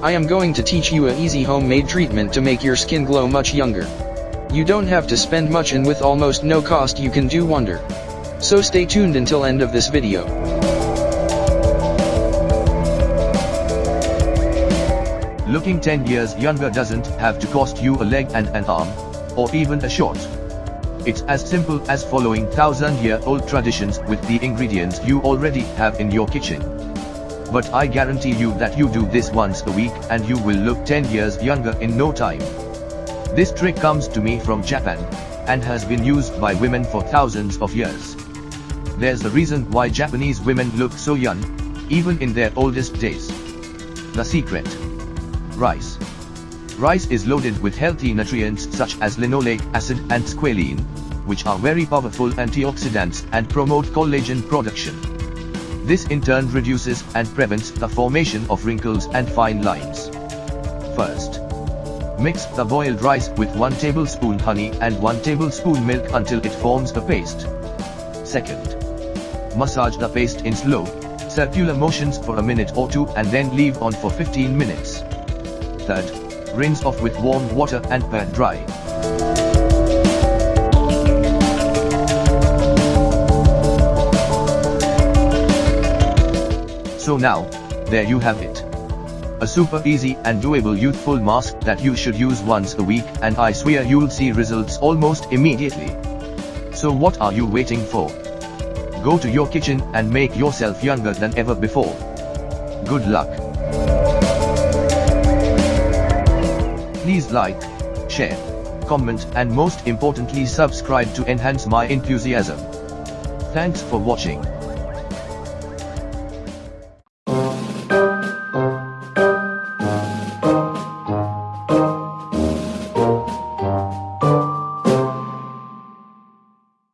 I am going to teach you a easy homemade treatment to make your skin glow much younger. You don't have to spend much and with almost no cost you can do wonder. So stay tuned until end of this video. Looking 10 years younger doesn't have to cost you a leg and an arm, or even a short. It's as simple as following thousand year old traditions with the ingredients you already have in your kitchen. But I guarantee you that you do this once a week and you will look 10 years younger in no time. This trick comes to me from Japan, and has been used by women for thousands of years. There's a reason why Japanese women look so young, even in their oldest days. The secret. Rice. Rice is loaded with healthy nutrients such as linoleic acid and squalene, which are very powerful antioxidants and promote collagen production. This in turn reduces and prevents the formation of wrinkles and fine lines. First, mix the boiled rice with 1 tablespoon honey and 1 tablespoon milk until it forms a paste. Second, massage the paste in slow, circular motions for a minute or two and then leave on for 15 minutes. Third, rinse off with warm water and pat dry. So now, there you have it. A super easy and doable youthful mask that you should use once a week and I swear you'll see results almost immediately. So what are you waiting for? Go to your kitchen and make yourself younger than ever before. Good luck. Please like, share, comment and most importantly subscribe to enhance my enthusiasm. Thanks for watching.